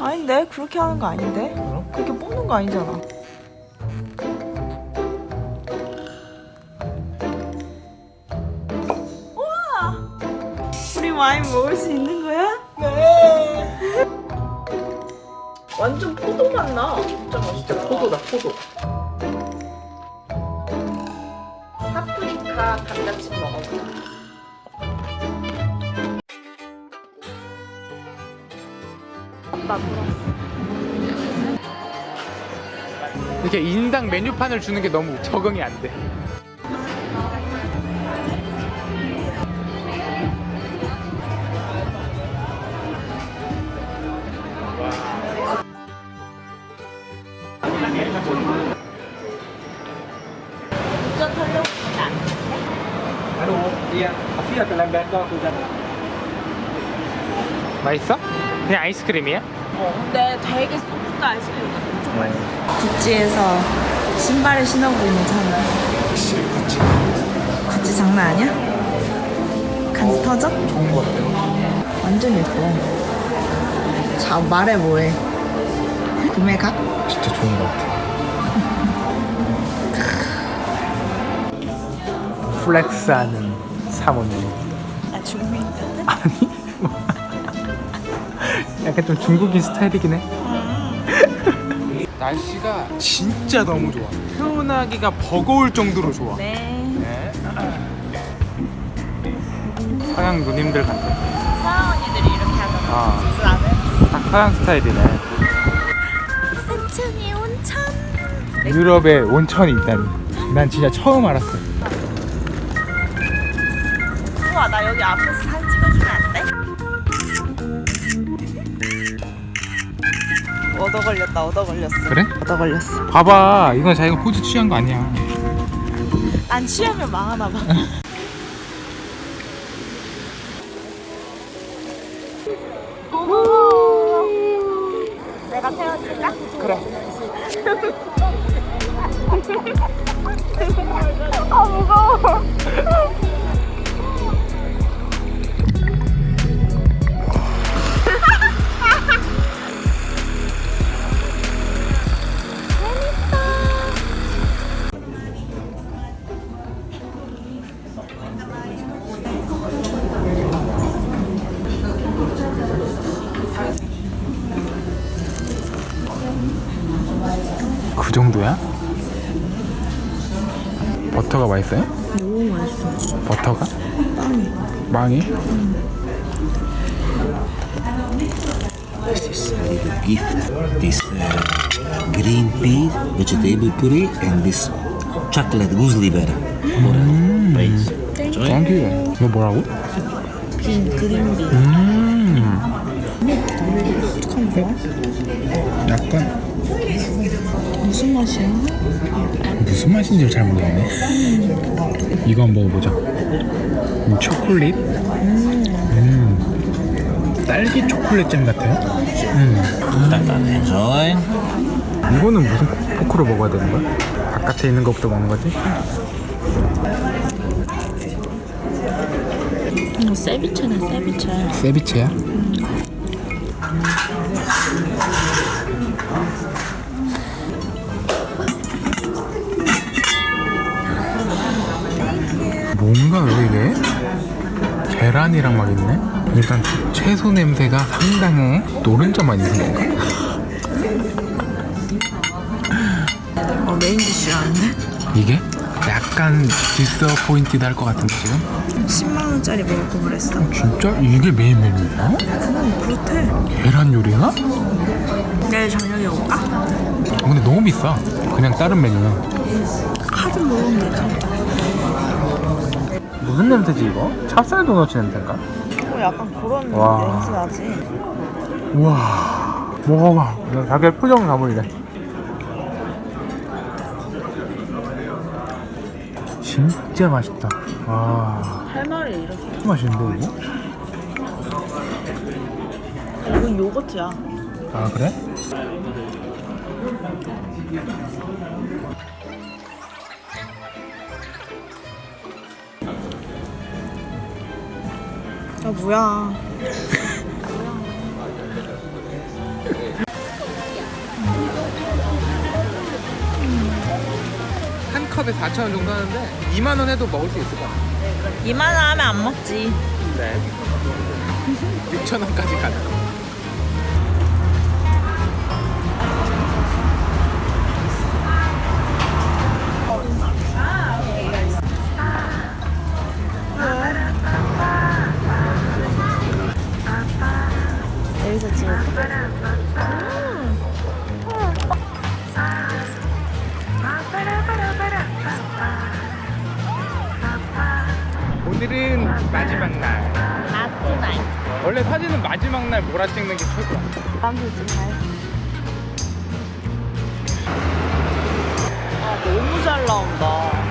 아닌데? 그렇게 하는 거 아닌데? 그럼? 그렇게 뽑는 거 아니잖아. 우와! 우리 와인 먹을 수 있는 거야? 네. 완전 포도 맛 나. 진짜 맛있다. 포도다 포도. 파프리카 감자칩 이렇게 인당 메뉴판을 주는 게 너무 적응이 안돼 맛있어? 그냥 아이스크림이야? 어, 근데 되게 소프트 아이스크림 같아. 엄청 맛있어. 구찌에서 신발을 신어보고 있는 찬아. 구찌. 구찌 장난 아니야? 간지 터져? 좋은 거 같아요 완전 예뻐. 자, 말해 뭐해. 구매 각? 진짜 좋은 거 같아 flex하는 사모님 나 중국인 같아? 아니 약간 좀 중국인 스타일이긴 해 날씨가 진짜 너무 좋아 표현하기가 버거울 정도로 좋아 네. 네. 서양 누님들 같아 서양 언니들이 이렇게 하잖아. 아. 나는 딱 서양 스타일이네 산천이 온천. 유럽에 온천이 있다니 난 진짜 처음 알았어 우와, 나 여기 앞에서 사진 찍어주면 안 돼? 얻어 걸렸다, 얻어 걸렸어. 그래? 얻어 걸렸어. 봐봐 이건 자기가 포즈 취한 거 아니야 안 취하면 망하나 봐. 정도야? 버터가 맛있어요? 너무 맛있어. 버터가? 빵이. 빵이? This is a little gift. This uh, green pea vegetable puree and this chocolate goose liver praise. Enjoy. 땡큐 이거 뭐라고? 빈 그린비. 음 거야? 약간 무슨 맛이야? 무슨 맛인지 잘 모르겠네 이거 한번 먹어보자 음, 초콜릿 음. 딸기 초콜릿잼 같아요 음. Enjoy. 이거는 무슨 포크로 먹어야 되는 거야? 바깥에 있는 것부터 먹는 거지? 이거 세비체네 세비체. 세비체야? 뭔 계란이랑 막 있네? 일단 채소 냄새가 상당해 노른자만 있는 건가? 어 메인 디쉬라는데? 이게? 약간 disappointed 할 것 같은데 지금? 10만 원짜리 먹을 거 그랬어. 진짜? 이게 메인 메뉴야? 음 그렇대. 계란 요리가? 내일 저녁에 올까? 어, 근데 너무 비싸 그냥 다른 메뉴는 카드 먹으면 되지. 무슨 냄새지 이거? 찹쌀 도넛 냄새인가? 어 약간 그런 와. 냄새 나지. 우와 먹어봐 나 자기 표정 가볼래 진짜 맛있다 와 할 말이 이렇게. 맛있는데 이거? 이건 요거트야. 아 그래? 야 뭐야. 음. 한 컵에 4,000원 정도 하는데 2만 원 해도 먹을 수 있을 것 같아요 이만하면 안 먹지. 네. 6,000원까지 가능. 여기서 찍을까? 오늘은 마지막 날. 마트나이. 원래 사진은 마지막 날 몰아 찍는 게 최고야. 잘. 아 너무 잘 나온다.